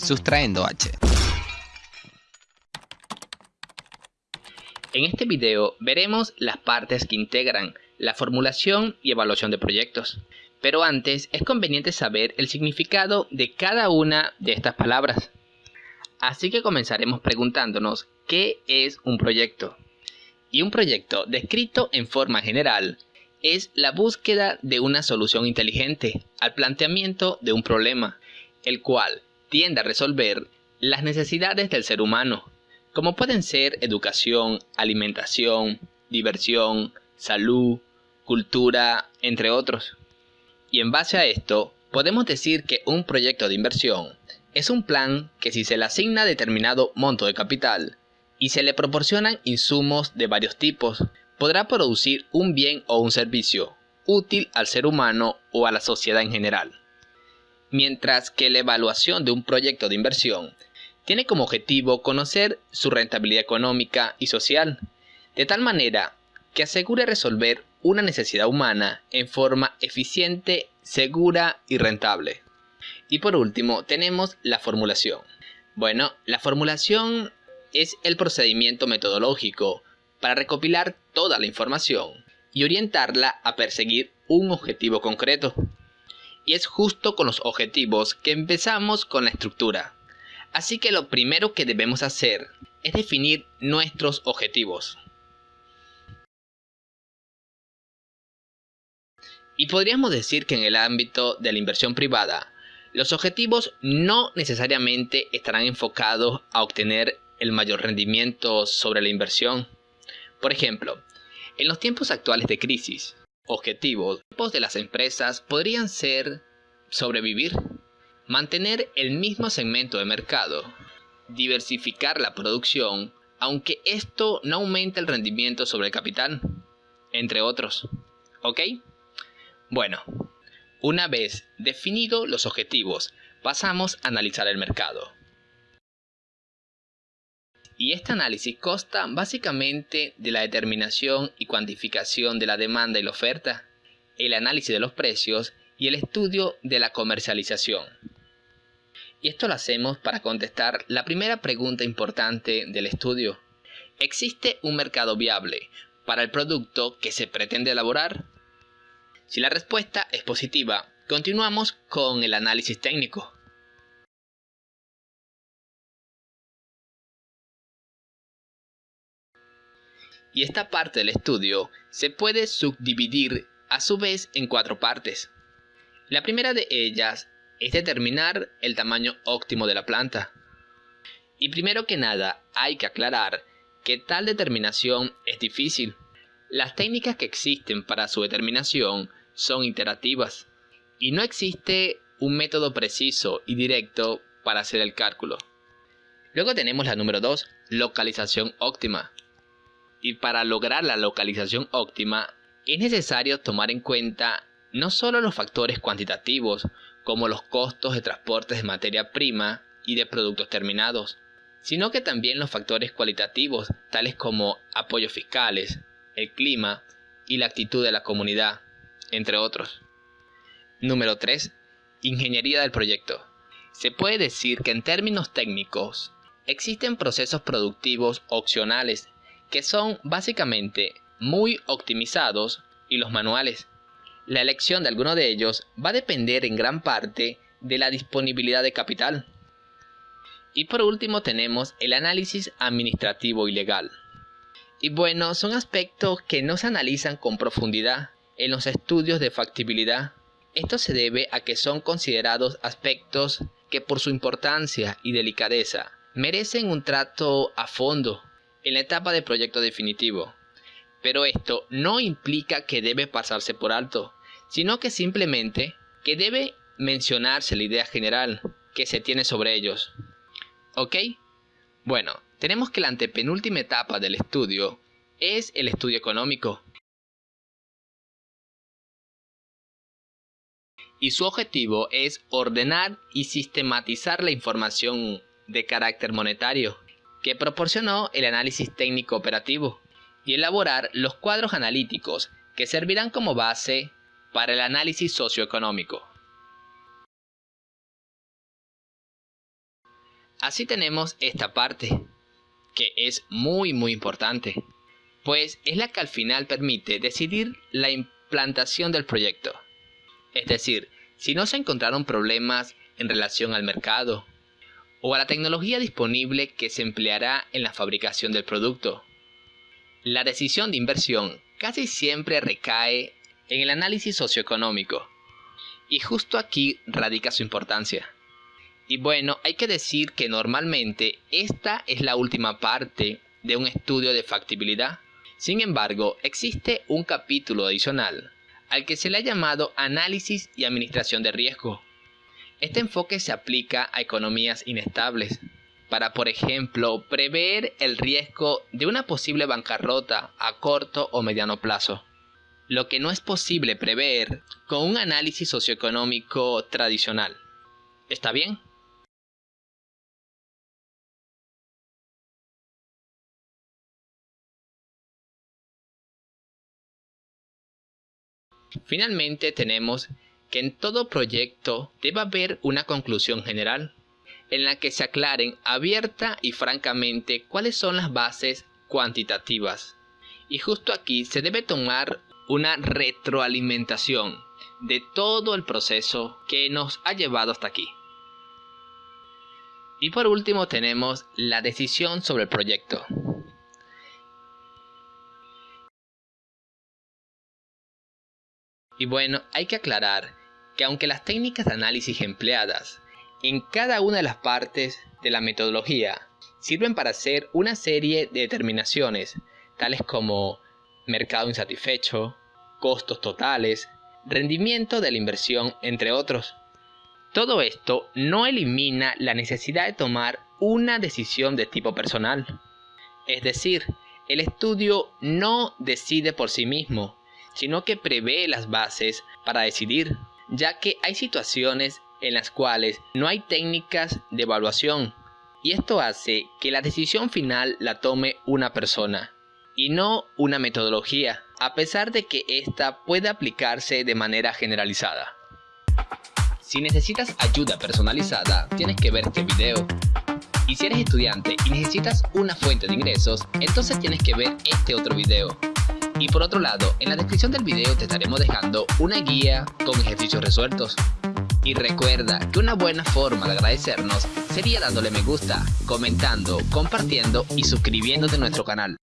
sustrayendo h. En este video veremos las partes que integran la formulación y evaluación de proyectos. Pero antes es conveniente saber el significado de cada una de estas palabras. Así que comenzaremos preguntándonos qué es un proyecto. Y un proyecto descrito en forma general es la búsqueda de una solución inteligente al planteamiento de un problema, el cual tiende a resolver las necesidades del ser humano, como pueden ser educación, alimentación, diversión, salud, cultura, entre otros. Y en base a esto, podemos decir que un proyecto de inversión es un plan que si se le asigna determinado monto de capital y se le proporcionan insumos de varios tipos, podrá producir un bien o un servicio útil al ser humano o a la sociedad en general. Mientras que la evaluación de un proyecto de inversión tiene como objetivo conocer su rentabilidad económica y social, de tal manera que asegure resolver una necesidad humana en forma eficiente, segura y rentable. Y por último tenemos la formulación. Bueno, la formulación es el procedimiento metodológico para recopilar toda la información y orientarla a perseguir un objetivo concreto. Y es justo con los objetivos que empezamos con la estructura. Así que lo primero que debemos hacer es definir nuestros objetivos. Y podríamos decir que en el ámbito de la inversión privada, los objetivos no necesariamente estarán enfocados a obtener el mayor rendimiento sobre la inversión, por ejemplo, en los tiempos actuales de crisis, objetivos de las empresas podrían ser sobrevivir, mantener el mismo segmento de mercado, diversificar la producción, aunque esto no aumente el rendimiento sobre el capital, entre otros. ¿Ok? Bueno, una vez definidos los objetivos, pasamos a analizar el mercado. Y este análisis consta básicamente de la determinación y cuantificación de la demanda y la oferta, el análisis de los precios y el estudio de la comercialización. Y esto lo hacemos para contestar la primera pregunta importante del estudio. ¿Existe un mercado viable para el producto que se pretende elaborar? Si la respuesta es positiva, continuamos con el análisis técnico. Y esta parte del estudio se puede subdividir a su vez en cuatro partes. La primera de ellas es determinar el tamaño óptimo de la planta. Y primero que nada hay que aclarar que tal determinación es difícil. Las técnicas que existen para su determinación son iterativas y no existe un método preciso y directo para hacer el cálculo. Luego tenemos la número 2, localización óptima y para lograr la localización óptima es necesario tomar en cuenta no solo los factores cuantitativos como los costos de transporte de materia prima y de productos terminados, sino que también los factores cualitativos tales como apoyos fiscales, el clima y la actitud de la comunidad, entre otros. Número 3. Ingeniería del proyecto. Se puede decir que en términos técnicos existen procesos productivos opcionales que son básicamente muy optimizados y los manuales. La elección de alguno de ellos va a depender en gran parte de la disponibilidad de capital. Y por último tenemos el análisis administrativo y legal. Y bueno, son aspectos que no se analizan con profundidad en los estudios de factibilidad. Esto se debe a que son considerados aspectos que por su importancia y delicadeza merecen un trato a fondo en la etapa de proyecto definitivo. Pero esto no implica que debe pasarse por alto, sino que simplemente que debe mencionarse la idea general que se tiene sobre ellos. ¿Ok? Bueno, tenemos que la antepenúltima etapa del estudio es el estudio económico. Y su objetivo es ordenar y sistematizar la información de carácter monetario que proporcionó el análisis técnico operativo y elaborar los cuadros analíticos que servirán como base para el análisis socioeconómico. Así tenemos esta parte, que es muy muy importante, pues es la que al final permite decidir la implantación del proyecto. Es decir, si no se encontraron problemas en relación al mercado o a la tecnología disponible que se empleará en la fabricación del producto. La decisión de inversión casi siempre recae en el análisis socioeconómico, y justo aquí radica su importancia. Y bueno, hay que decir que normalmente esta es la última parte de un estudio de factibilidad. Sin embargo, existe un capítulo adicional al que se le ha llamado análisis y administración de riesgo. Este enfoque se aplica a economías inestables, para por ejemplo prever el riesgo de una posible bancarrota a corto o mediano plazo lo que no es posible prever con un análisis socioeconómico tradicional. ¿Está bien? Finalmente tenemos que en todo proyecto debe haber una conclusión general, en la que se aclaren abierta y francamente cuáles son las bases cuantitativas. Y justo aquí se debe tomar una retroalimentación de todo el proceso que nos ha llevado hasta aquí. Y por último tenemos la decisión sobre el proyecto. Y bueno, hay que aclarar que aunque las técnicas de análisis empleadas en cada una de las partes de la metodología sirven para hacer una serie de determinaciones, tales como mercado insatisfecho, costos totales, rendimiento de la inversión, entre otros. Todo esto no elimina la necesidad de tomar una decisión de tipo personal. Es decir, el estudio no decide por sí mismo, sino que prevé las bases para decidir, ya que hay situaciones en las cuales no hay técnicas de evaluación, y esto hace que la decisión final la tome una persona, y no una metodología a pesar de que esta puede aplicarse de manera generalizada. Si necesitas ayuda personalizada, tienes que ver este video. Y si eres estudiante y necesitas una fuente de ingresos, entonces tienes que ver este otro video. Y por otro lado, en la descripción del video te estaremos dejando una guía con ejercicios resueltos. Y recuerda que una buena forma de agradecernos sería dándole me gusta, comentando, compartiendo y suscribiéndote a nuestro canal.